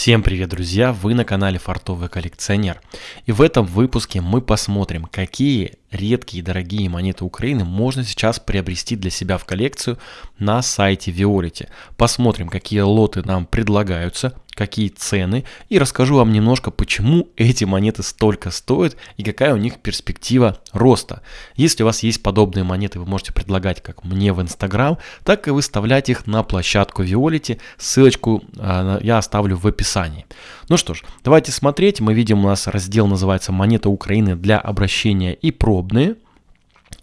Всем привет, друзья! Вы на канале Фартовый коллекционер. И в этом выпуске мы посмотрим, какие редкие и дорогие монеты Украины можно сейчас приобрести для себя в коллекцию на сайте Violet. Посмотрим, какие лоты нам предлагаются, какие цены и расскажу вам немножко, почему эти монеты столько стоят и какая у них перспектива роста. Если у вас есть подобные монеты, вы можете предлагать как мне в Инстаграм, так и выставлять их на площадку Violet. Ссылочку э, я оставлю в описании. Ну что ж, давайте смотреть. Мы видим, у нас раздел называется «Монеты Украины для обращения и пробные».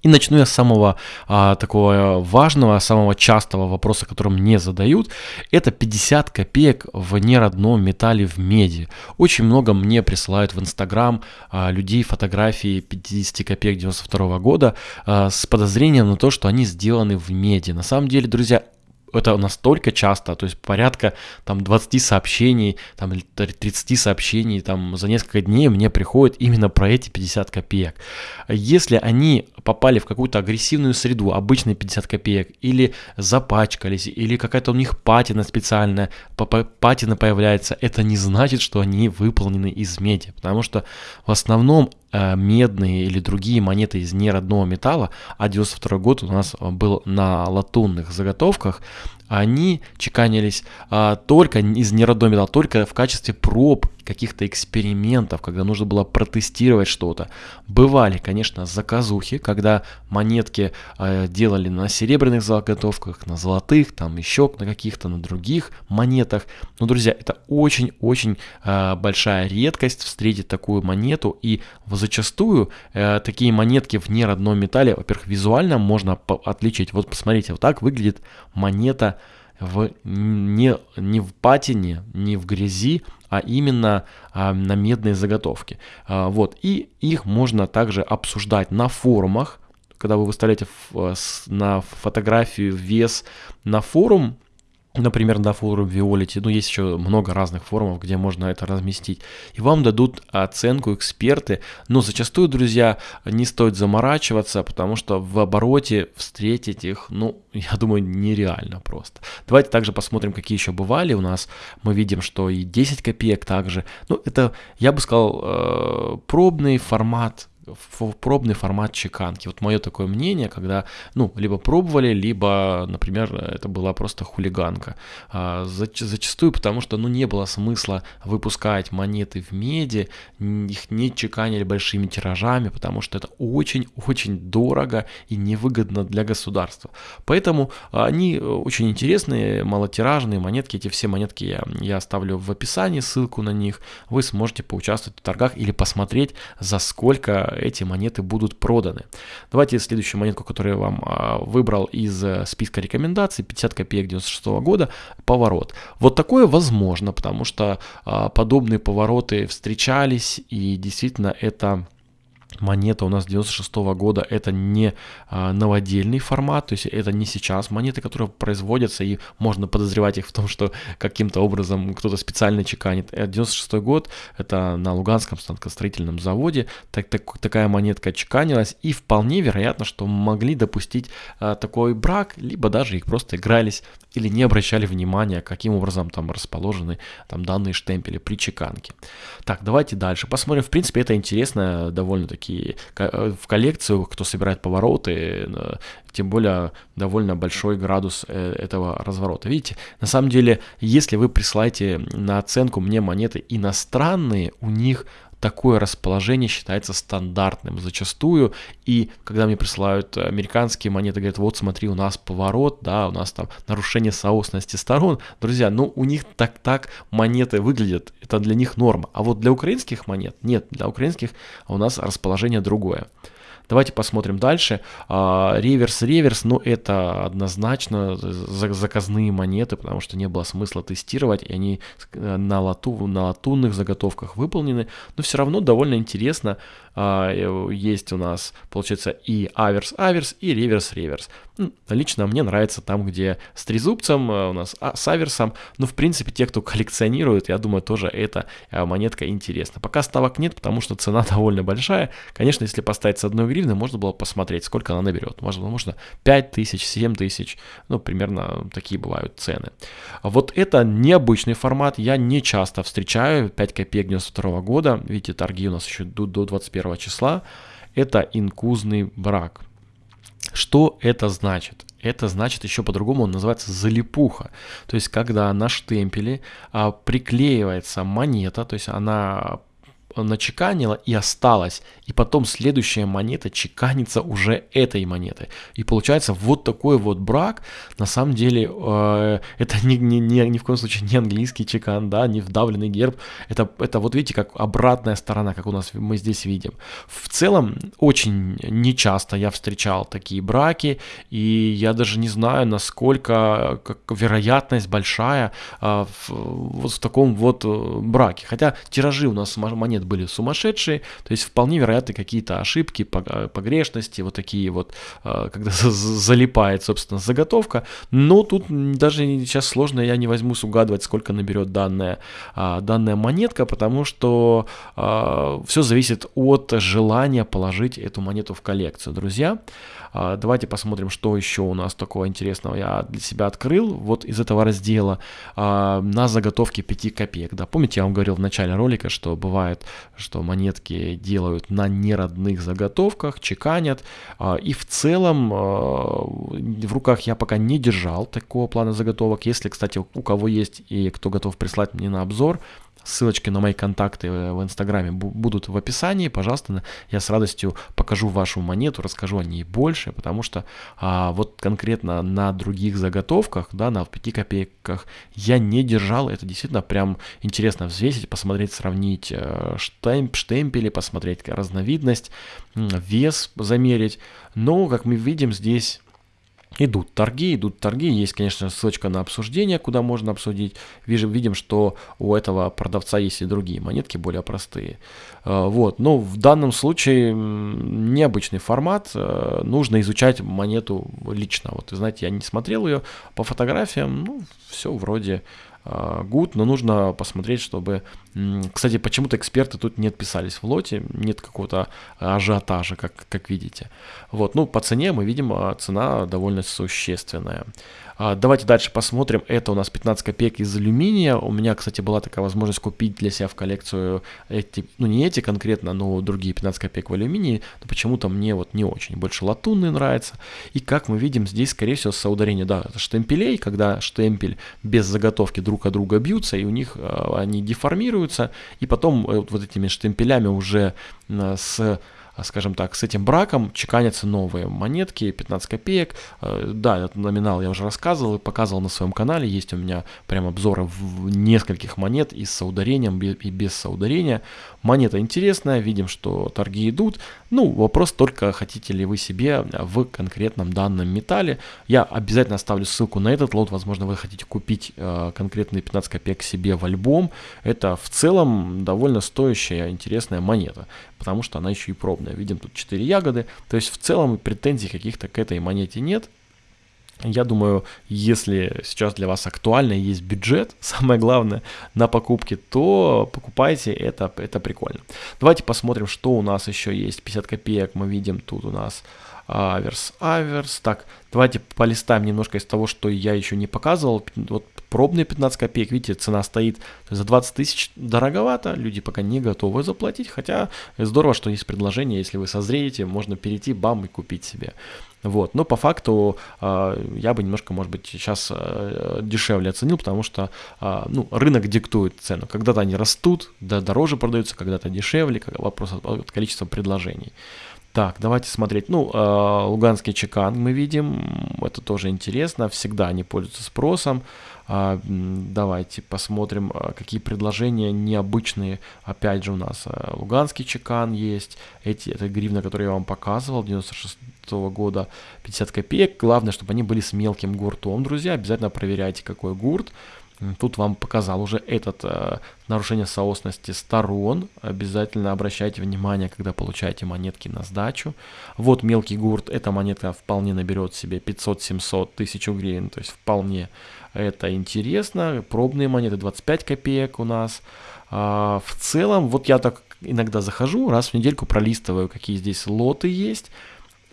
И начну я с самого а, такого важного, самого частого вопроса, который мне задают. Это 50 копеек в неродном металле в меди. Очень много мне присылают в Инстаграм а, людей фотографии 50 копеек 92 года а, с подозрением на то, что они сделаны в меди. На самом деле, друзья, это настолько часто, то есть порядка там 20 сообщений, там 30 сообщений там за несколько дней мне приходит именно про эти 50 копеек. Если они попали в какую-то агрессивную среду, обычные 50 копеек, или запачкались, или какая-то у них патина специальная, патина появляется, это не значит, что они выполнены из меди, потому что в основном Э, медные или другие монеты из неродного металла, а 92 год у нас был на латунных заготовках, они чеканились а, только из неродного металла, только в качестве проб каких-то экспериментов, когда нужно было протестировать что-то. Бывали, конечно, заказухи, когда монетки э, делали на серебряных заготовках, на золотых, там еще на каких-то, на других монетах. Но, друзья, это очень-очень э, большая редкость встретить такую монету. И зачастую э, такие монетки в неродном металле, во-первых, визуально можно отличить. Вот посмотрите, вот так выглядит монета в, не, не в патине, не в грязи, а именно а, на медные заготовки. А, вот. И их можно также обсуждать на форумах, когда вы выставляете на фотографию вес на форум, например, на форуме Violet, ну, есть еще много разных форумов, где можно это разместить, и вам дадут оценку эксперты, но зачастую, друзья, не стоит заморачиваться, потому что в обороте встретить их, ну, я думаю, нереально просто. Давайте также посмотрим, какие еще бывали у нас, мы видим, что и 10 копеек также, ну, это, я бы сказал, э, пробный формат в пробный формат чеканки. Вот мое такое мнение, когда, ну, либо пробовали, либо, например, это была просто хулиганка. А, зачастую потому, что, ну, не было смысла выпускать монеты в меди, их не чеканили большими тиражами, потому что это очень-очень дорого и невыгодно для государства. Поэтому они очень интересные, малотиражные монетки, эти все монетки я, я оставлю в описании, ссылку на них, вы сможете поучаствовать в торгах или посмотреть, за сколько эти монеты будут проданы. Давайте следующую монетку, которую я вам а, выбрал из э, списка рекомендаций, 50 копеек 96 года, поворот. Вот такое возможно, потому что а, подобные повороты встречались, и действительно это монета у нас 96 -го года это не а, новодельный формат, то есть это не сейчас монеты, которые производятся и можно подозревать их в том, что каким-то образом кто-то специально чеканит. 96 год это на Луганском станкостроительном заводе так, так, такая монетка чеканилась и вполне вероятно, что могли допустить а, такой брак, либо даже их просто игрались или не обращали внимания, каким образом там расположены там данные штемпели при чеканке. Так, давайте дальше посмотрим. В принципе, это интересно довольно-таки э, в коллекцию, кто собирает повороты, э, тем более довольно большой градус э, этого разворота. Видите, на самом деле, если вы присылаете на оценку мне монеты иностранные, у них такое расположение считается стандартным зачастую. И когда мне присылают американские монеты, говорят, вот смотри, у нас поворот, да, у нас там нарушение соосности сторон. Друзья, ну у них так-так монеты выглядят, это для них норма. А вот для украинских монет нет, для украинских у нас расположение другое. Давайте посмотрим дальше. Реверс-реверс, а, ну это однозначно заказные монеты, потому что не было смысла тестировать, и они э, на, лату, на латунных заготовках выполнены, но все равно довольно интересно. А, э, есть у нас, получается, и аверс-аверс, и реверс-реверс. Лично мне нравится там, где с трезубцем, э, у нас а, с аверсом, но в принципе те, кто коллекционирует, я думаю, тоже эта монетка интересна. Пока ставок нет, потому что цена довольно большая. Конечно, если поставить с одной гривны, можно было посмотреть, сколько она наберет. Можно, можно 5 тысяч, 7 тысяч, ну, примерно такие бывают цены. Вот это необычный формат, я не часто встречаю, 5 копеек 92 года, видите, торги у нас еще до, до 21 числа, это инкузный брак. Что это значит? Это значит еще по-другому, он называется залипуха. То есть, когда на штемпеле а, приклеивается монета, то есть она начеканила и осталась, и потом следующая монета чеканится уже этой монетой. И получается вот такой вот брак, на самом деле, э, это ни, ни, ни, ни в коем случае не английский чекан, да, не вдавленный герб, это, это вот видите, как обратная сторона, как у нас мы здесь видим. В целом, очень нечасто я встречал такие браки, и я даже не знаю, насколько как, вероятность большая э, в, вот в таком вот э, браке. Хотя тиражи у нас монет были сумасшедшие, то есть вполне вероятны какие-то ошибки, погрешности, вот такие вот, а, когда залипает, собственно, заготовка, но тут даже сейчас сложно, я не возьмусь угадывать, сколько наберет данная, а, данная монетка, потому что а, все зависит от желания положить эту монету в коллекцию, друзья. Давайте посмотрим, что еще у нас такого интересного я для себя открыл. Вот из этого раздела на заготовке 5 копеек. Да, помните, я вам говорил в начале ролика, что бывает что монетки делают на неродных заготовках, чеканят. А, и в целом а, в руках я пока не держал такого плана заготовок. Если, кстати, у кого есть и кто готов прислать мне на обзор, Ссылочки на мои контакты в Инстаграме будут в описании. Пожалуйста, я с радостью покажу вашу монету, расскажу о ней больше, потому что а, вот конкретно на других заготовках, да, на 5 копейках я не держал. Это действительно прям интересно взвесить, посмотреть, сравнить э, штемп, штемпели, посмотреть разновидность, вес замерить. Но, как мы видим, здесь Идут торги, идут торги. Есть, конечно, ссылочка на обсуждение, куда можно обсудить. Видим, видим, что у этого продавца есть и другие монетки, более простые. Э, вот. Но в данном случае необычный формат. Э, нужно изучать монету лично. Вот, знаете, я не смотрел ее по фотографиям. Ну, все вроде good, но нужно посмотреть, чтобы... Кстати, почему-то эксперты тут не отписались в лоте, нет какого-то ажиотажа, как, как видите. Вот, ну, по цене мы видим, а, цена довольно существенная. А, давайте дальше посмотрим. Это у нас 15 копеек из алюминия. У меня, кстати, была такая возможность купить для себя в коллекцию эти, ну не эти конкретно, но другие 15 копеек в алюминии. Но почему-то мне вот не очень. Больше латунный нравится. И как мы видим, здесь, скорее всего, соударение, да, штемпелей, когда штемпель без заготовки друг от друга бьются, и у них а, они деформируются, и потом э, вот этими штемпелями уже с а, скажем так, с этим браком чеканятся новые монетки, 15 копеек. Э, да, этот номинал я уже рассказывал и показывал на своем канале. Есть у меня прям обзоры в нескольких монет и с соударением, и без соударения. Монета интересная, видим, что торги идут. Ну, вопрос только, хотите ли вы себе в конкретном данном металле. Я обязательно оставлю ссылку на этот лот. Возможно, вы хотите купить э, конкретные 15 копеек себе в альбом. Это в целом довольно стоящая, интересная монета, потому что она еще и пробная ягодная. Видим тут 4 ягоды. То есть в целом претензий каких-то к этой монете нет. Я думаю, если сейчас для вас актуально есть бюджет, самое главное, на покупки, то покупайте, это, это прикольно. Давайте посмотрим, что у нас еще есть. 50 копеек мы видим, тут у нас аверс, аверс. Так, давайте полистаем немножко из того, что я еще не показывал. Вот пробные 15 копеек, видите, цена стоит за 20 тысяч дороговато, люди пока не готовы заплатить, хотя здорово, что есть предложение, если вы созреете, можно перейти, бам, и купить себе. Вот. Но по факту э, я бы немножко, может быть, сейчас э, дешевле оценил, потому что э, ну, рынок диктует цену. Когда-то они растут, да, дороже продаются, когда-то дешевле, вопрос от количества предложений. Так, давайте смотреть. Ну, э, луганский чекан мы видим, это тоже интересно, всегда они пользуются спросом. Э, давайте посмотрим, э, какие предложения необычные. Опять же у нас э, луганский чекан есть, эти, это гривна, которую я вам показывал, 96 -го года, 50 копеек. Главное, чтобы они были с мелким гуртом, друзья, обязательно проверяйте, какой гурт. Тут вам показал уже этот э, нарушение соосности сторон. Обязательно обращайте внимание, когда получаете монетки на сдачу. Вот мелкий гурт, эта монетка вполне наберет себе 500-700 тысяч гривен, то есть вполне это интересно. Пробные монеты 25 копеек у нас. А, в целом, вот я так иногда захожу, раз в недельку пролистываю, какие здесь лоты есть,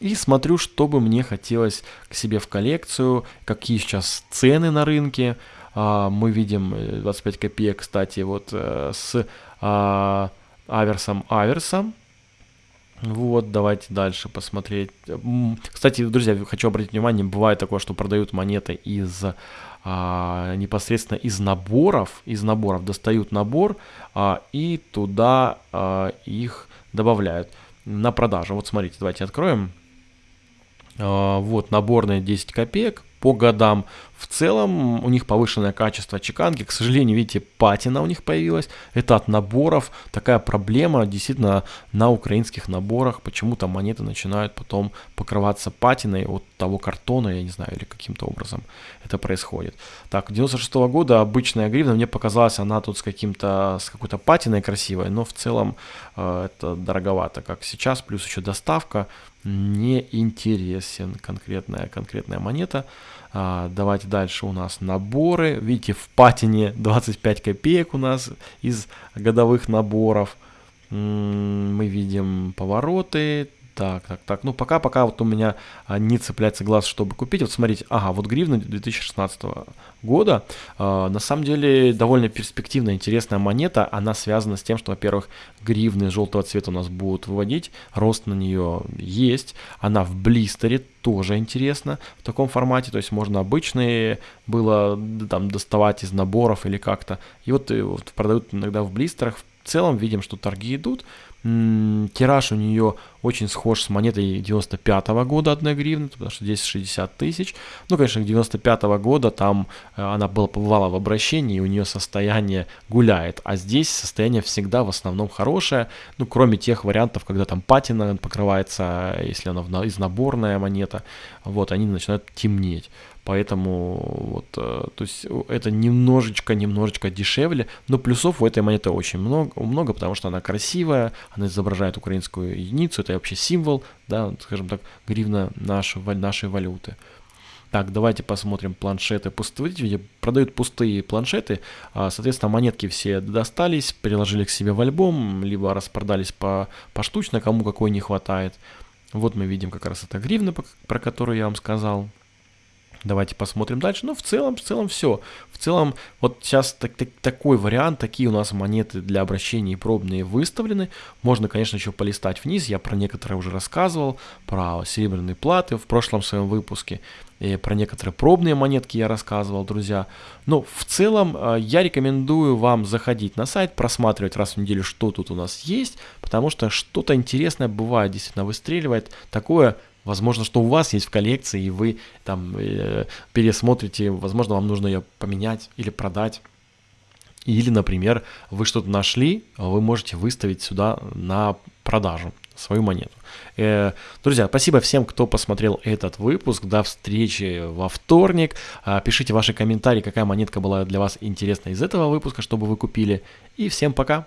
и смотрю, что бы мне хотелось к себе в коллекцию, какие сейчас цены на рынке. А, мы видим 25 э, копеек, кстати, вот э, с а, Аверсом Аверсом. Вот, давайте дальше посмотреть. Кстати, друзья, хочу обратить внимание, бывает такое, что продают монеты из а, непосредственно из наборов, из наборов достают набор а, и туда а, их добавляют на продажу. Вот смотрите, давайте откроем. А, вот наборные 10 копеек по годам. В целом у них повышенное качество чеканки. К сожалению, видите, патина у них появилась. Это от наборов. Такая проблема действительно на украинских наборах. Почему-то монеты начинают потом покрываться патиной от того картона, я не знаю, или каким-то образом это происходит. Так, 96 -го года обычная гривна, мне показалась она тут с каким-то, с какой-то патиной красивой, но в целом э, это дороговато, как сейчас, плюс еще доставка не интересен конкретная, конкретная монета. А, давайте дальше у нас наборы. Видите, в патине 25 копеек у нас из годовых наборов. Мы видим повороты, так, так, так. Ну, пока, пока вот у меня а, не цепляется глаз, чтобы купить. Вот смотрите, ага, вот гривна 2016 года. Э, на самом деле довольно перспективная, интересная монета. Она связана с тем, что, во-первых, гривны желтого цвета у нас будут выводить. Рост на нее есть. Она в блистере, тоже интересно в таком формате. То есть можно обычные было там доставать из наборов или как-то. И вот, и вот продают иногда в блистерах. В целом видим, что торги идут. Тираж у нее очень схож с монетой 95 -го года 1 гривны, потому что здесь 60 тысяч. Ну, конечно, 95 -го года там э, она была побывала в обращении, и у нее состояние гуляет, а здесь состояние всегда в основном хорошее, ну, кроме тех вариантов, когда там патина покрывается, если она из наборная монета, вот, они начинают темнеть. Поэтому вот, э, то есть это немножечко, немножечко дешевле, но плюсов у этой монеты очень много, много, потому что она красивая, она изображает украинскую единицу, это вообще символ, да, скажем так, гривна нашей, нашей валюты. Так, давайте посмотрим планшеты. Видите, продают пустые планшеты. А, соответственно, монетки все достались, переложили к себе в альбом, либо распродались по поштучно, кому какой не хватает. Вот мы видим как раз это гривна, про которую я вам сказал. Давайте посмотрим дальше. Но в целом, в целом все. В целом, вот сейчас так, так, такой вариант, такие у нас монеты для обращений пробные выставлены. Можно, конечно, еще полистать вниз. Я про некоторые уже рассказывал, про серебряные платы в прошлом своем выпуске. И про некоторые пробные монетки я рассказывал, друзья. Но в целом э, я рекомендую вам заходить на сайт, просматривать раз в неделю, что тут у нас есть, потому что что-то интересное бывает, действительно выстреливает. Такое Возможно, что у вас есть в коллекции, и вы там э, пересмотрите, возможно, вам нужно ее поменять или продать. Или, например, вы что-то нашли, вы можете выставить сюда на продажу свою монету. Э, друзья, спасибо всем, кто посмотрел этот выпуск. До встречи во вторник. Э, пишите ваши комментарии, какая монетка была для вас интересна из этого выпуска, чтобы вы купили. И всем пока!